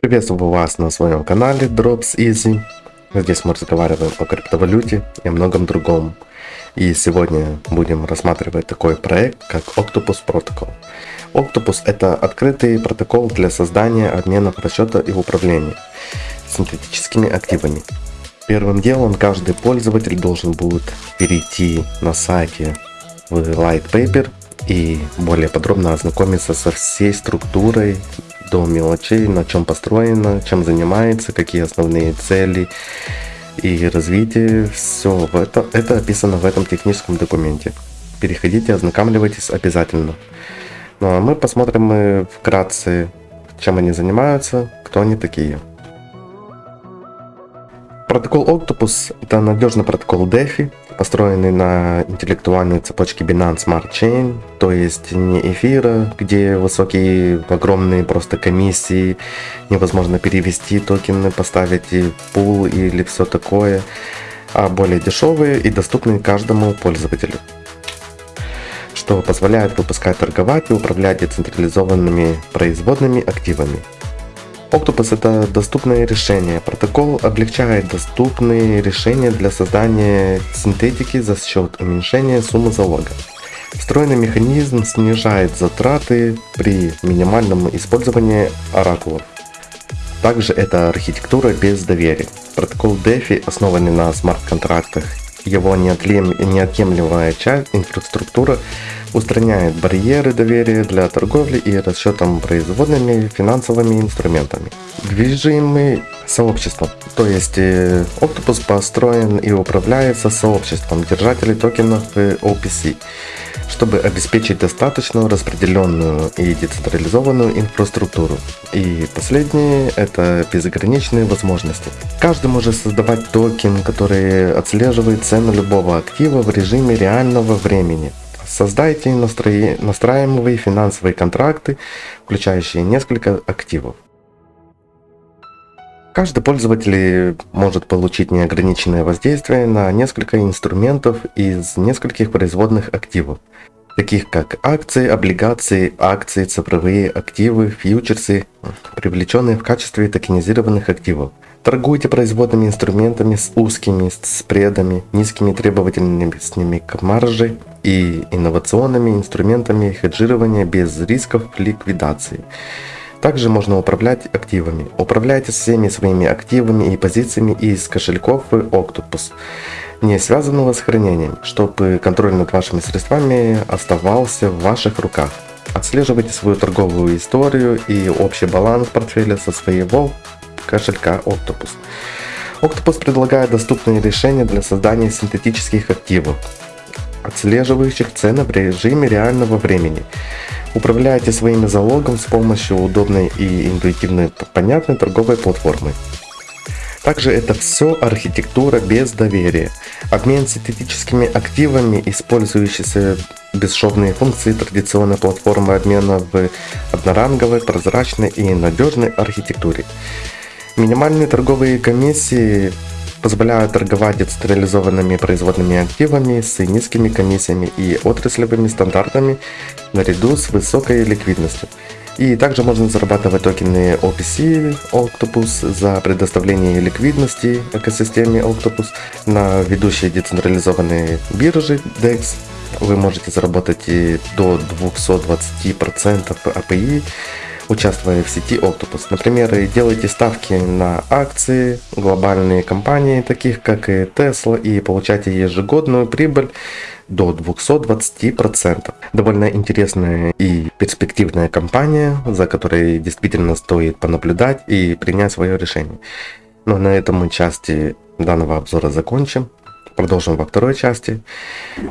Приветствую вас на своем канале Drops Easy. Здесь мы разговариваем о криптовалюте и многом другом. И сегодня будем рассматривать такой проект, как Octopus Protocol. Octopus это открытый протокол для создания обменов расчета и управления синтетическими активами. Первым делом каждый пользователь должен будет перейти на сайте в Light Paper и более подробно ознакомиться со всей структурой до мелочей, на чем построено, чем занимается, какие основные цели и развитие. Все это, это описано в этом техническом документе. Переходите, ознакомливайтесь обязательно. Ну а мы посмотрим мы вкратце, чем они занимаются, кто они такие. Протокол Octopus – это надежный протокол DeFi, построенный на интеллектуальной цепочке Binance Smart Chain, то есть не эфира, где высокие, огромные просто комиссии, невозможно перевести токены, поставить и пул или все такое, а более дешевые и доступные каждому пользователю что позволяет выпускать, торговать и управлять децентрализованными производными активами. Octopus это доступное решение. Протокол облегчает доступные решения для создания синтетики за счет уменьшения суммы залога. Встроенный механизм снижает затраты при минимальном использовании оракулов. Также это архитектура без доверия. Протокол DeFi, основанный на смарт-контрактах, его неотъемлемая часть инфраструктура устраняет барьеры доверия для торговли и расчетом производными финансовыми инструментами. Движимый сообществом, то есть э, Octopus построен и управляется сообществом держателей токенов OPC, чтобы обеспечить достаточно распределенную и децентрализованную инфраструктуру. И последнее это безграничные возможности. Каждый может создавать токен, который отслеживает цену любого актива в режиме реального времени. Создайте настраиваемые финансовые контракты, включающие несколько активов. Каждый пользователь может получить неограниченное воздействие на несколько инструментов из нескольких производных активов, таких как акции, облигации, акции, цифровые активы, фьючерсы, привлеченные в качестве токенизированных активов – Торгуйте производными инструментами с узкими спредами, низкими требовательностями к марже и инновационными инструментами хеджирования без рисков ликвидации. Также можно управлять активами. Управляйте всеми своими активами и позициями из кошельков в Octopus, не связанного с хранением, чтобы контроль над вашими средствами оставался в ваших руках. Отслеживайте свою торговую историю и общий баланс портфеля со своего кошелька Octopus. Octopus предлагает доступные решения для создания синтетических активов, отслеживающих цены в режиме реального времени. Управляйте своими залогом с помощью удобной и интуитивной понятной торговой платформы. Также это все архитектура без доверия. Обмен синтетическими активами, использующиеся бесшовные функции традиционной платформы обмена в одноранговой, прозрачной и надежной архитектуре. Минимальные торговые комиссии позволяют торговать децентрализованными производными активами с низкими комиссиями и отраслевыми стандартами наряду с высокой ликвидностью. И также можно зарабатывать токены OPC Octopus за предоставление ликвидности экосистеме Octopus на ведущие децентрализованные биржи DEX. Вы можете заработать и до 220% API участвуя в сети Octopus. Например, делайте ставки на акции, глобальные компании, таких как и Tesla, и получайте ежегодную прибыль до 220%. Довольно интересная и перспективная компания, за которой действительно стоит понаблюдать и принять свое решение. Но на этом мы части данного обзора закончим. Продолжим во второй части.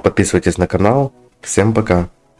Подписывайтесь на канал. Всем пока!